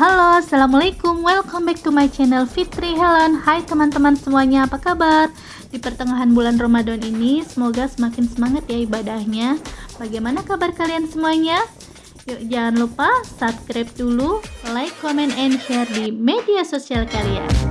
Halo, Assalamualaikum, welcome back to my channel Fitri Helen. Hai teman-teman semuanya, apa kabar? Di pertengahan bulan Ramadan ini, semoga semakin semangat ya ibadahnya. Bagaimana kabar kalian semuanya? Yuk jangan lupa subscribe dulu, like, comment, and share di media sosial kalian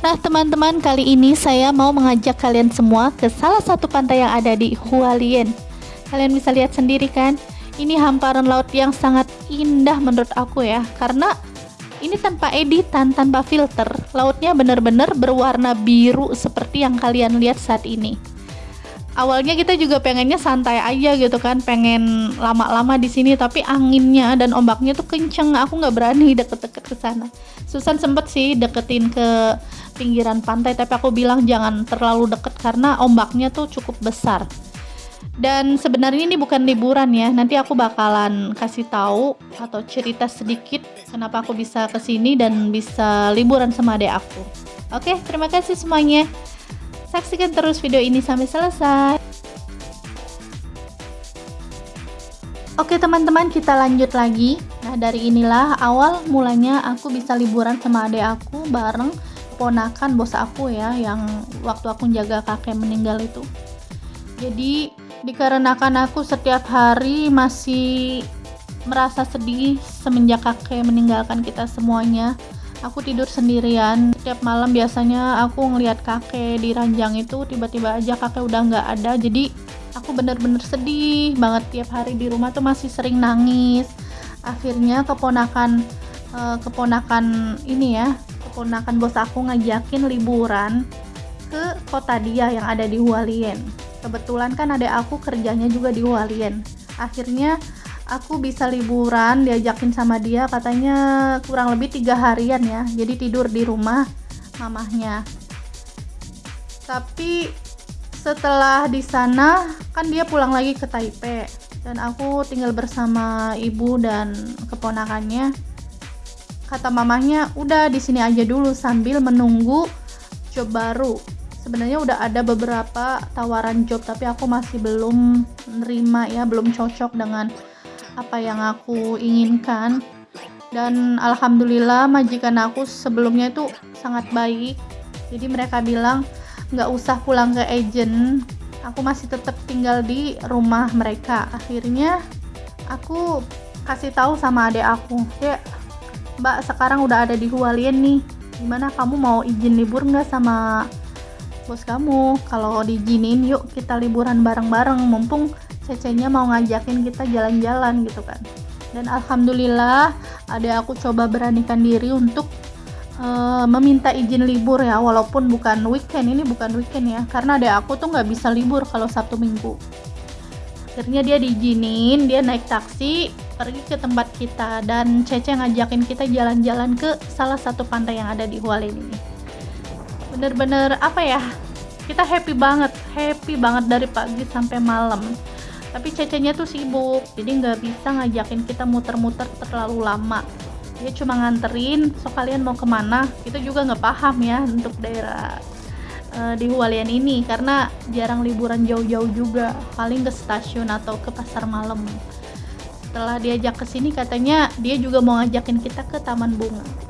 Nah teman-teman kali ini saya mau mengajak kalian semua ke salah satu pantai yang ada di Hualien. Kalian bisa lihat sendiri kan? Ini hamparan laut yang sangat indah menurut aku ya Karena ini tanpa editan, tanpa filter. Lautnya benar-benar berwarna biru seperti yang kalian lihat saat ini. Awalnya kita juga pengennya santai aja gitu kan Pengen lama-lama di sini Tapi anginnya dan ombaknya tuh kenceng. Aku nggak berani deket-deket ke sana. Susan sempet sih deketin ke pinggiran pantai tapi aku bilang jangan terlalu deket karena ombaknya tuh cukup besar. Dan sebenarnya ini bukan liburan ya nanti aku bakalan kasih tahu atau cerita sedikit kenapa aku bisa ke sini dan bisa liburan sama adek aku. Oke terima kasih semuanya. Saksikan terus video ini sampai selesai. Oke teman-teman kita lanjut lagi. Nah dari inilah awal mulanya aku bisa liburan sama adek aku bareng keponakan bos aku ya yang waktu aku jaga kakek meninggal itu. Jadi dikarenakan aku setiap hari masih merasa sedih semenjak kakek meninggalkan kita semuanya aku tidur sendirian. Setiap malam biasanya aku ngelihat kakek di ranjang itu tiba-tiba aja kakek udah nggak ada. Jadi aku bener-bener sedih banget tiap hari di rumah tuh masih sering nangis. Akhirnya keponakan eh, keponakan ini ya keponakan bos aku ngajakin liburan ke kota dia yang ada di Hualien. Kebetulan kan ada aku kerjanya juga di Hualien. Akhirnya aku bisa liburan diajakin sama dia katanya kurang lebih tiga harian ya jadi tidur di rumah mamahnya. Tapi setelah di sana kan dia pulang lagi ke Taipei. Dan aku tinggal bersama ibu dan keponakannya kata mamahnya udah di sini aja dulu sambil menunggu job baru. Sebenarnya udah ada beberapa tawaran job tapi aku masih belum nerima ya belum cocok dengan apa yang aku inginkan. Dan alhamdulillah majikan aku sebelumnya itu sangat baik. Jadi mereka bilang nggak usah pulang ke agent aku masih tetap tinggal di rumah mereka. Akhirnya aku kasih tahu sama adik aku ya Mbak sekarang udah ada di Hualien nih. Gimana kamu mau izin libur nggak sama bos kamu? Kalau diizinin yuk kita liburan bareng-bareng. Mumpung cecenya mau ngajakin kita jalan-jalan gitu kan. Dan alhamdulillah ada aku coba beranikan diri untuk uh, meminta izin libur ya. Walaupun bukan weekend ini bukan weekend ya. Karena ada aku tuh nggak bisa libur kalau Sabtu Minggu. Akhirnya dia diizinin dia naik taksi pergi ke tempat kita dan Cece ngajakin kita jalan-jalan ke salah satu pantai yang ada di Hualien ini. Bener-bener apa ya kita happy banget happy banget dari pagi sampai malam. Tapi Cecenya tuh sibuk jadi nggak bisa ngajakin kita muter-muter terlalu lama. Dia cuma nganterin so kalian mau ke mana? Kita juga nggak paham ya untuk daerah uh, di Hualien ini karena jarang liburan jauh-jauh juga paling ke stasiun atau ke pasar malam setelah diajak ke sini katanya dia juga mau ngajakin kita ke taman bunga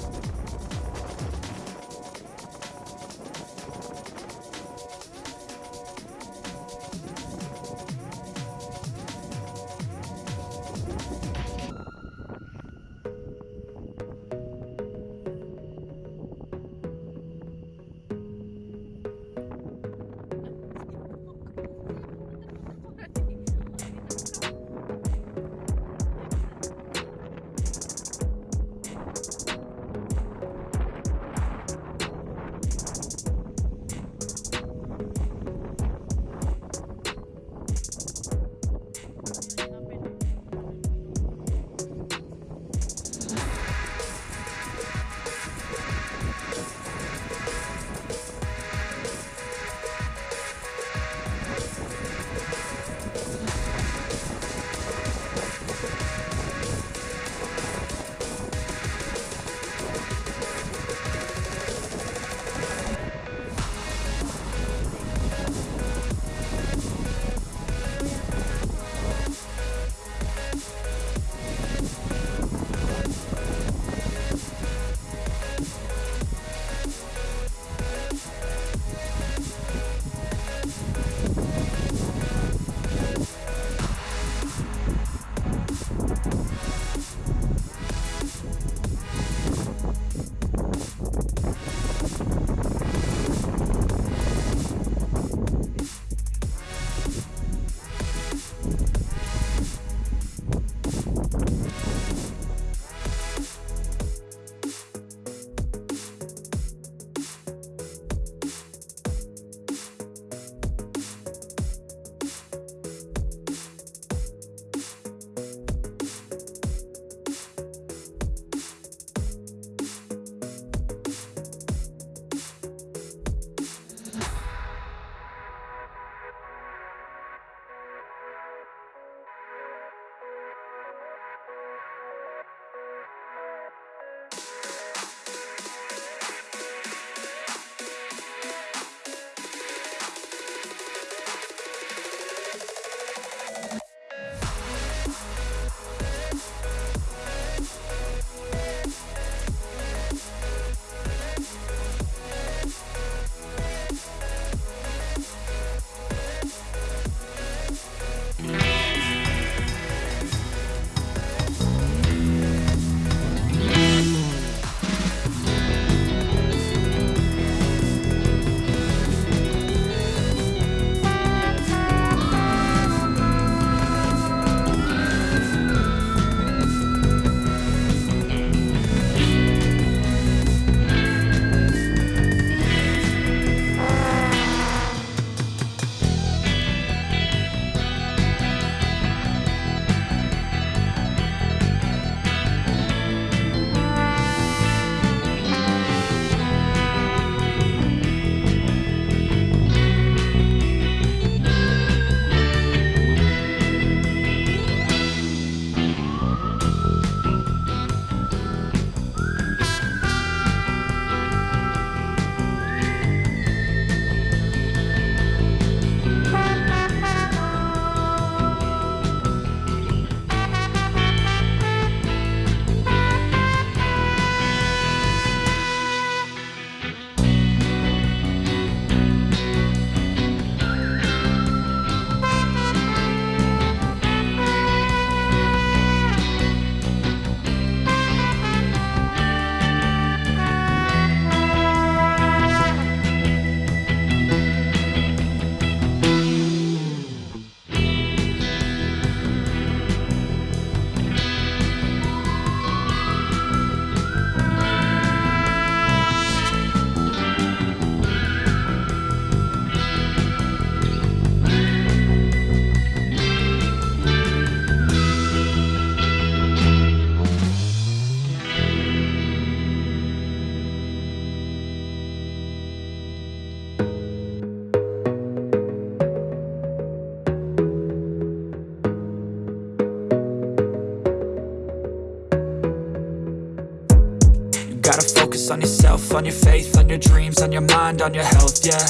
on your faith, on your dreams, on your mind, on your health, yeah.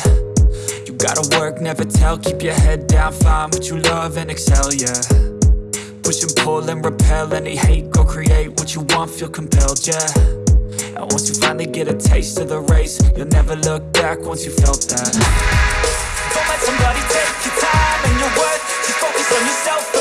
You gotta work, never tell, keep your head down, find what you love and excel, yeah. Push and pull and repel any hate, go create what you want, feel compelled, yeah. And once you finally get a taste of the race, you'll never look back once you felt that. Don't let somebody take your time and your worth, just focus on yourself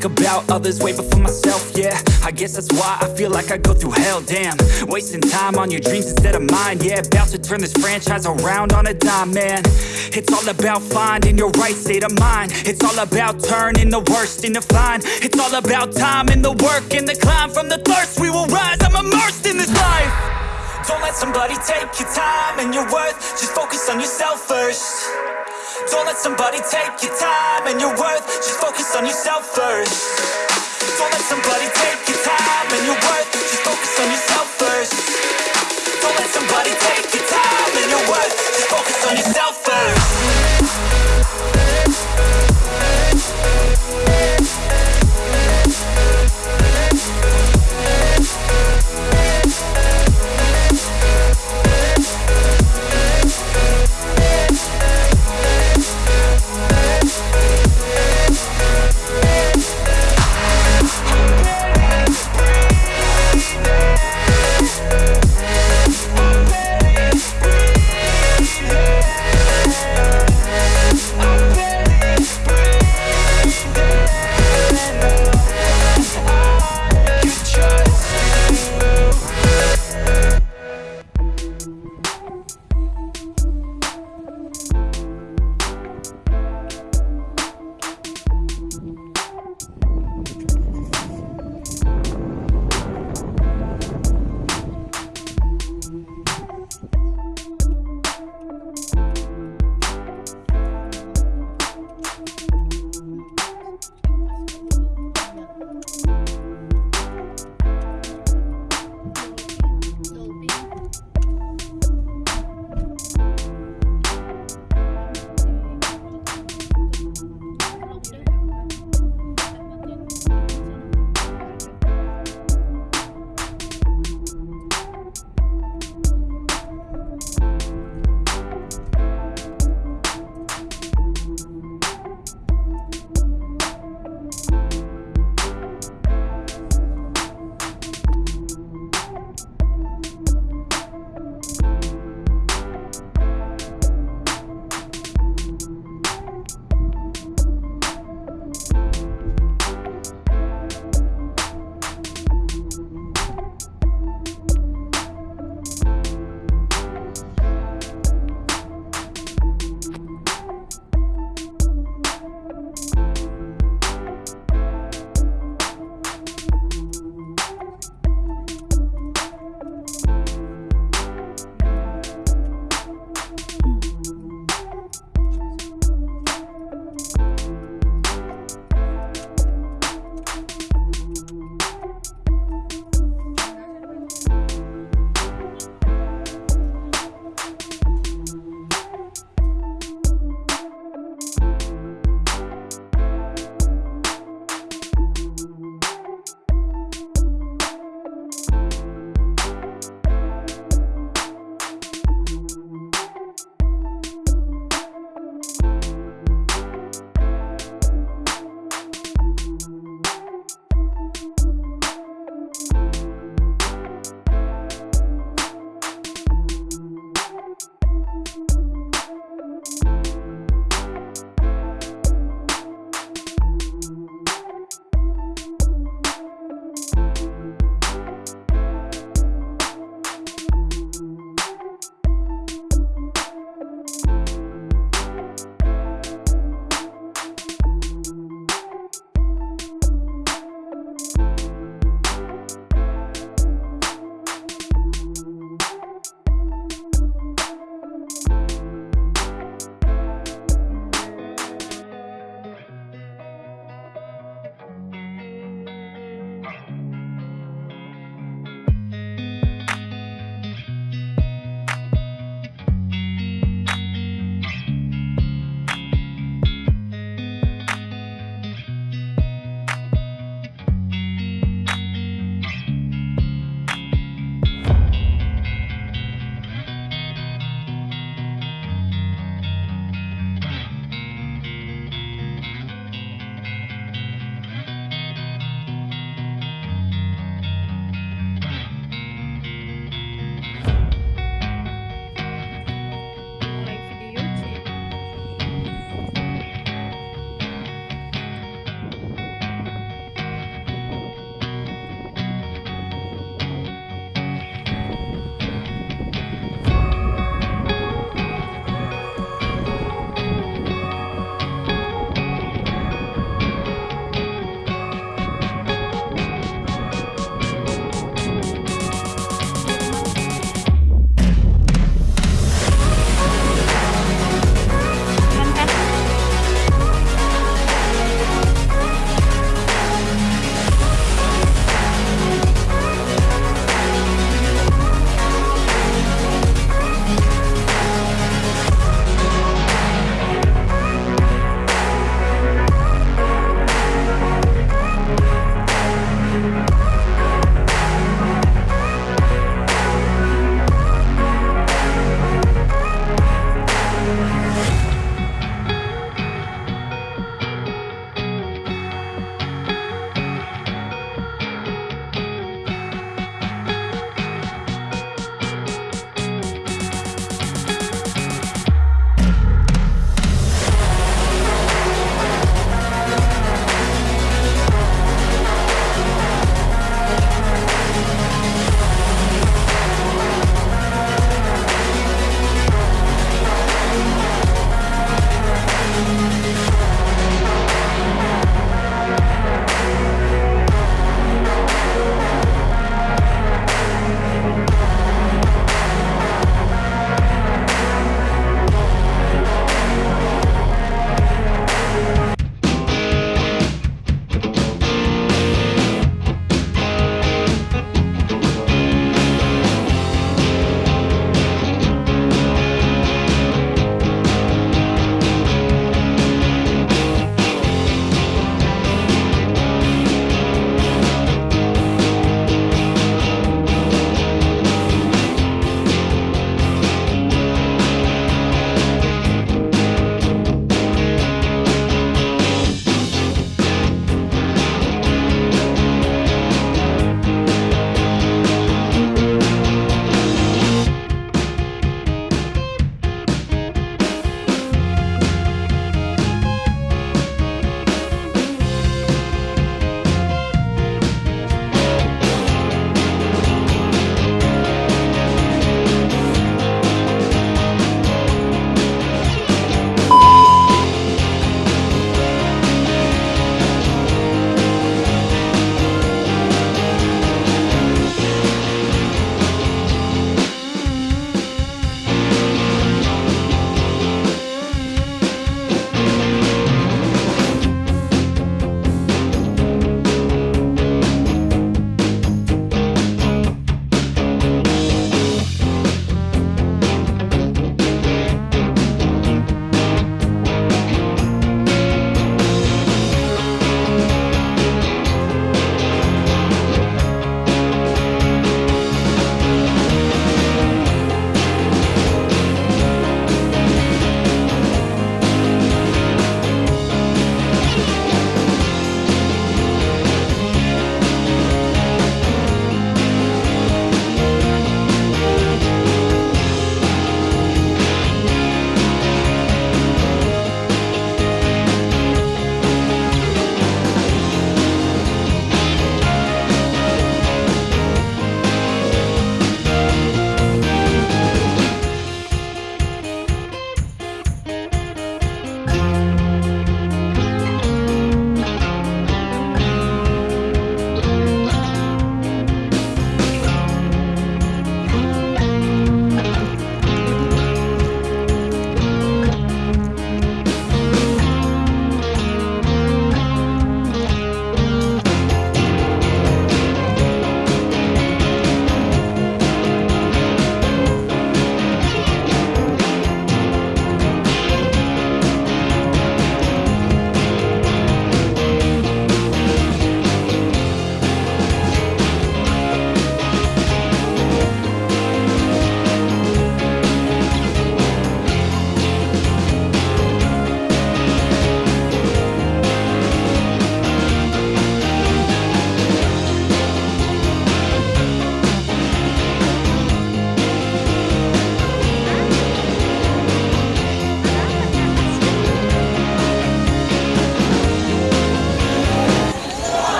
think about others way before myself, yeah. I guess that's why I feel like I go through hell, damn. Wasting time on your dreams instead of mine, yeah. About to turn this franchise around on a dime, man. It's all about finding your right state of mind. It's all about turning the worst into fine. It's all about time and the work and the climb. From the thirst we will rise, I'm immersed in this life. Don't let somebody take your time and your worth. Just focus on yourself first don't let somebody take your time and your worth. Just focus on yourself first. Don't let somebody take your time and your worth. Just focus on yourself first. Don't let somebody take your time and your worth. Just focus on yourself first